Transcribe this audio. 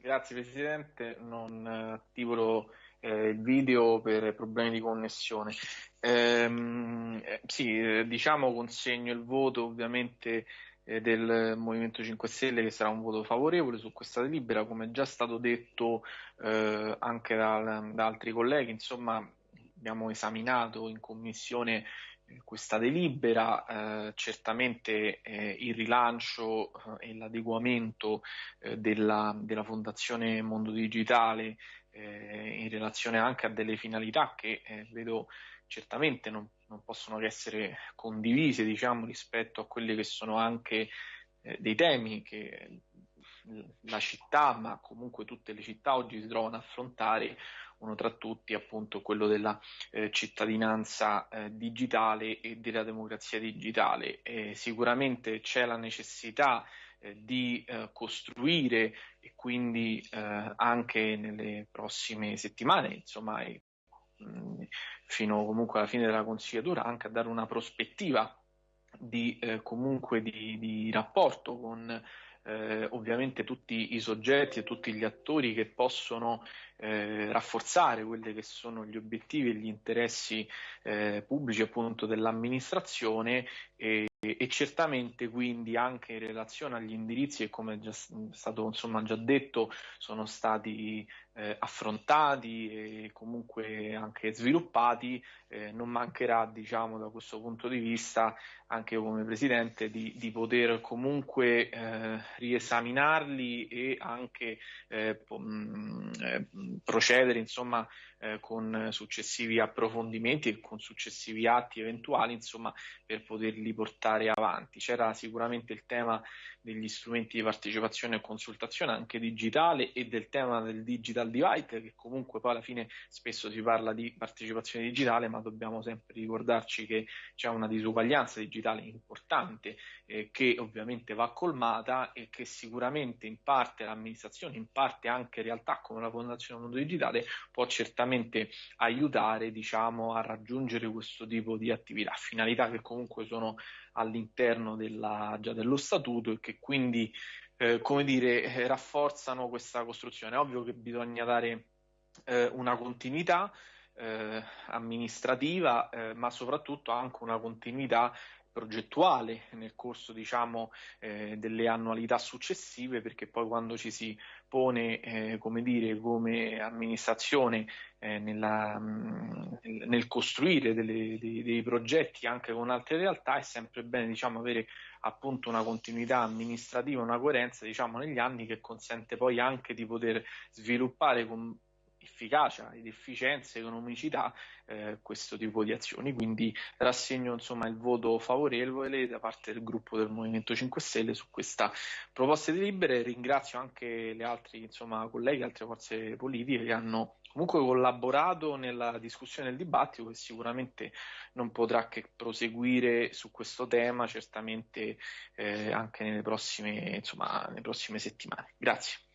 Grazie Presidente, non attivo eh, il video per problemi di connessione. Ehm, eh, sì, diciamo consegno il voto ovviamente eh, del Movimento 5 Stelle che sarà un voto favorevole su questa delibera, come è già stato detto eh, anche da, da altri colleghi, insomma abbiamo esaminato in commissione eh, questa delibera, eh, certamente eh, il rilancio eh, e l'adeguamento eh, della, della, Fondazione Mondo Digitale eh, in relazione anche a delle finalità che vedo certamente non, non, possono che essere condivise diciamo, rispetto a quelli che sono anche dei temi che la città, ma comunque tutte le città oggi si trovano a affrontare, uno tra tutti appunto quello della eh, cittadinanza eh, digitale e della democrazia digitale. E sicuramente c'è la necessità eh, di eh, costruire e quindi eh, anche nelle prossime settimane, insomma, e, mh, fino comunque alla fine della consigliatura, anche a dare una prospettiva di eh, comunque di, di rapporto con eh, ovviamente tutti i soggetti e tutti gli attori che possono eh, rafforzare quelli che sono gli obiettivi e gli interessi eh, pubblici appunto dell'amministrazione e, e, certamente quindi anche in relazione agli indirizzi che come è già stato insomma già detto sono stati eh, affrontati e comunque anche sviluppati eh, non mancherà diciamo da questo punto di vista anche come presidente di, di poter comunque eh, riesaminarli e anche eh, po- eh, procedere insomma eh, con successivi approfondimenti e con successivi atti eventuali insomma per poterli portare avanti. C'era sicuramente il tema degli strumenti di partecipazione e consultazione anche digitale e del tema del digital divide che comunque poi alla fine spesso si parla di partecipazione digitale ma dobbiamo sempre ricordarci che c'è una disuguaglianza digitale importante eh, che ovviamente va colmata e che sicuramente in parte l'amministrazione, in parte anche realtà come la Fondazione Mondo Digitale può certamente aiutare diciamo, a raggiungere questo tipo di attività, finalità che comunque sono all'interno della, già dello statuto e che quindi eh, come dire, eh, rafforzano questa costruzione. È ovvio che bisogna dare eh, una continuità eh, amministrativa, eh, ma soprattutto anche una continuità progettuale nel corso diciamo eh, delle annualità successive perché poi quando ci si pone eh, come dire come amministrazione eh, nella, mm, nel costruire delle, dei, dei, progetti anche con altre realtà è sempre bene diciamo avere appunto una continuità amministrativa una coerenza diciamo negli anni che consente poi anche di poter sviluppare con efficacia ed efficienza, economicità eh, questo tipo di azioni. Quindi rassegno insomma il voto favorevole da parte del gruppo del Movimento 5 Stelle su questa proposta di libere. Ringrazio anche le altre insomma, colleghe, altre forze politiche che hanno comunque collaborato nella discussione del dibattito che sicuramente non potrà che proseguire su questo tema certamente eh, anche nelle prossime, insomma, nelle prossime settimane. Grazie.